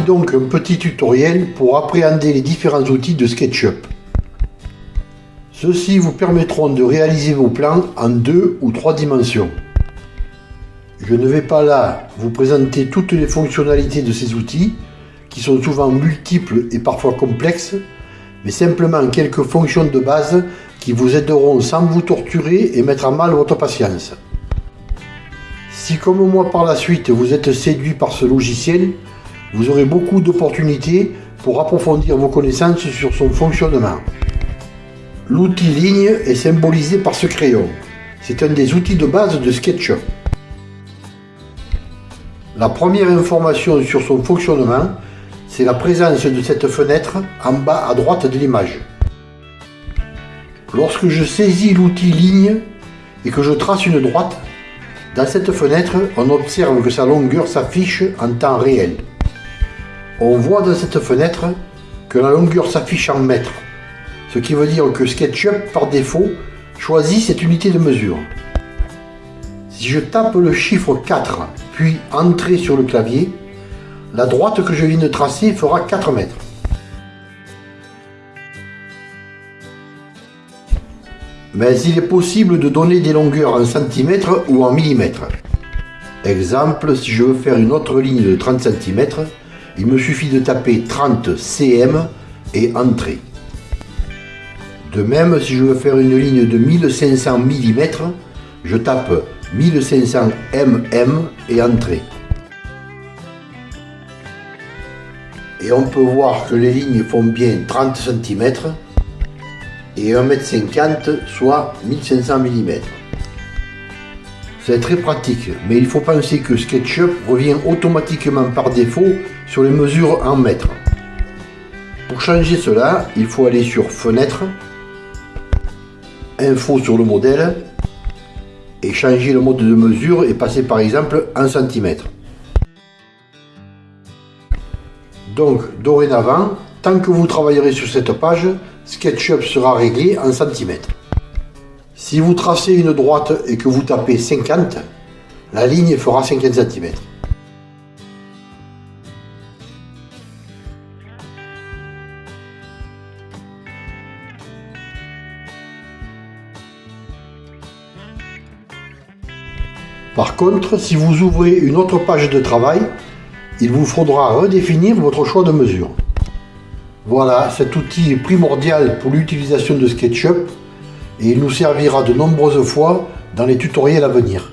donc un petit tutoriel pour appréhender les différents outils de SketchUp. Ceux-ci vous permettront de réaliser vos plans en deux ou trois dimensions. Je ne vais pas là vous présenter toutes les fonctionnalités de ces outils, qui sont souvent multiples et parfois complexes, mais simplement quelques fonctions de base qui vous aideront sans vous torturer et mettre à mal votre patience. Si comme moi par la suite vous êtes séduit par ce logiciel, vous aurez beaucoup d'opportunités pour approfondir vos connaissances sur son fonctionnement. L'outil ligne est symbolisé par ce crayon. C'est un des outils de base de SketchUp. La première information sur son fonctionnement, c'est la présence de cette fenêtre en bas à droite de l'image. Lorsque je saisis l'outil ligne et que je trace une droite, dans cette fenêtre, on observe que sa longueur s'affiche en temps réel. On voit dans cette fenêtre que la longueur s'affiche en mètres, ce qui veut dire que SketchUp, par défaut, choisit cette unité de mesure. Si je tape le chiffre 4, puis Entrée sur le clavier, la droite que je viens de tracer fera 4 mètres. Mais il est possible de donner des longueurs en centimètres ou en millimètres. Exemple, si je veux faire une autre ligne de 30 cm, il me suffit de taper 30 cm et entrer. De même, si je veux faire une ligne de 1500 mm, je tape 1500 mm et entrer. Et on peut voir que les lignes font bien 30 cm et 1,50 m, soit 1500 mm. C'est très pratique, mais il faut penser que SketchUp revient automatiquement par défaut sur les mesures en mètres. Pour changer cela, il faut aller sur Fenêtre, Info sur le modèle, et changer le mode de mesure et passer par exemple en centimètres. Donc dorénavant, tant que vous travaillerez sur cette page, SketchUp sera réglé en centimètres. Si vous tracez une droite et que vous tapez 50, la ligne fera 50 cm. Par contre, si vous ouvrez une autre page de travail, il vous faudra redéfinir votre choix de mesure. Voilà, cet outil est primordial pour l'utilisation de SketchUp et il nous servira de nombreuses fois dans les tutoriels à venir.